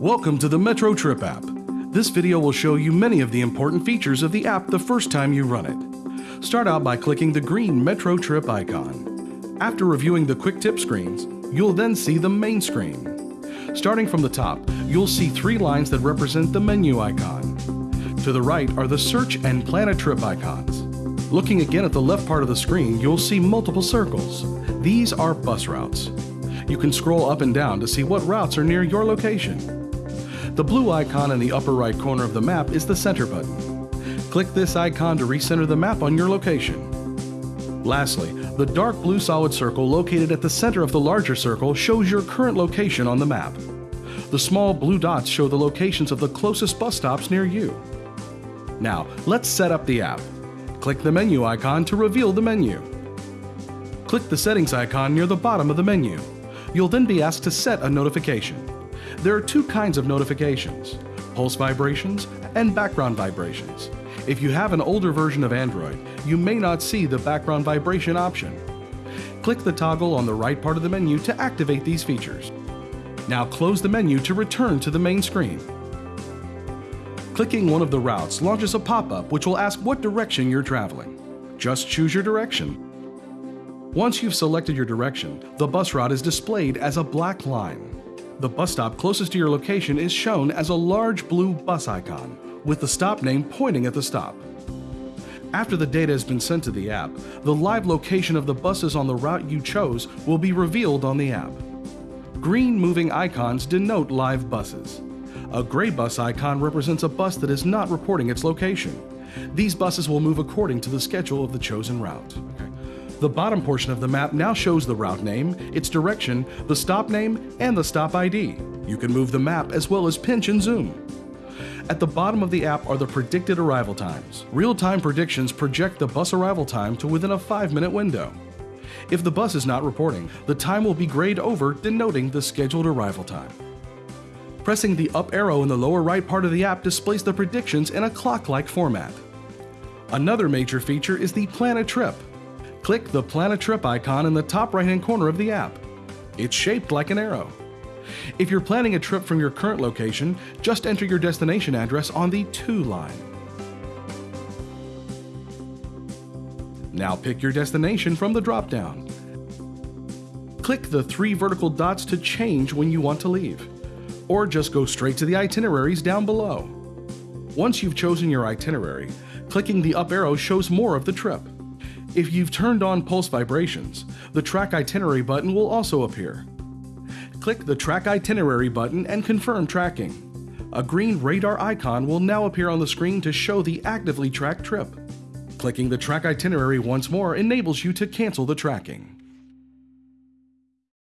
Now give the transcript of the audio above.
Welcome to the Metro Trip app. This video will show you many of the important features of the app the first time you run it. Start out by clicking the green Metro Trip icon. After reviewing the quick tip screens, you'll then see the main screen. Starting from the top, you'll see three lines that represent the menu icon. To the right are the search and plan a trip icons. Looking again at the left part of the screen, you'll see multiple circles. These are bus routes. You can scroll up and down to see what routes are near your location. The blue icon in the upper right corner of the map is the center button. Click this icon to recenter the map on your location. Lastly, the dark blue solid circle located at the center of the larger circle shows your current location on the map. The small blue dots show the locations of the closest bus stops near you. Now, let's set up the app. Click the menu icon to reveal the menu. Click the settings icon near the bottom of the menu. You'll then be asked to set a notification. There are two kinds of notifications, pulse vibrations and background vibrations. If you have an older version of Android, you may not see the background vibration option. Click the toggle on the right part of the menu to activate these features. Now close the menu to return to the main screen. Clicking one of the routes launches a pop-up which will ask what direction you're traveling. Just choose your direction once you've selected your direction, the bus route is displayed as a black line. The bus stop closest to your location is shown as a large blue bus icon, with the stop name pointing at the stop. After the data has been sent to the app, the live location of the buses on the route you chose will be revealed on the app. Green moving icons denote live buses. A gray bus icon represents a bus that is not reporting its location. These buses will move according to the schedule of the chosen route. The bottom portion of the map now shows the route name, its direction, the stop name, and the stop ID. You can move the map as well as pinch and zoom. At the bottom of the app are the predicted arrival times. Real-time predictions project the bus arrival time to within a 5-minute window. If the bus is not reporting, the time will be grayed over denoting the scheduled arrival time. Pressing the up arrow in the lower right part of the app displays the predictions in a clock-like format. Another major feature is the Plan a Trip, click the Plan a Trip icon in the top right hand corner of the app. It's shaped like an arrow. If you're planning a trip from your current location, just enter your destination address on the To line. Now pick your destination from the drop-down. Click the three vertical dots to change when you want to leave, or just go straight to the itineraries down below. Once you've chosen your itinerary, clicking the up arrow shows more of the trip. If you've turned on pulse vibrations, the track itinerary button will also appear. Click the track itinerary button and confirm tracking. A green radar icon will now appear on the screen to show the actively tracked trip. Clicking the track itinerary once more enables you to cancel the tracking.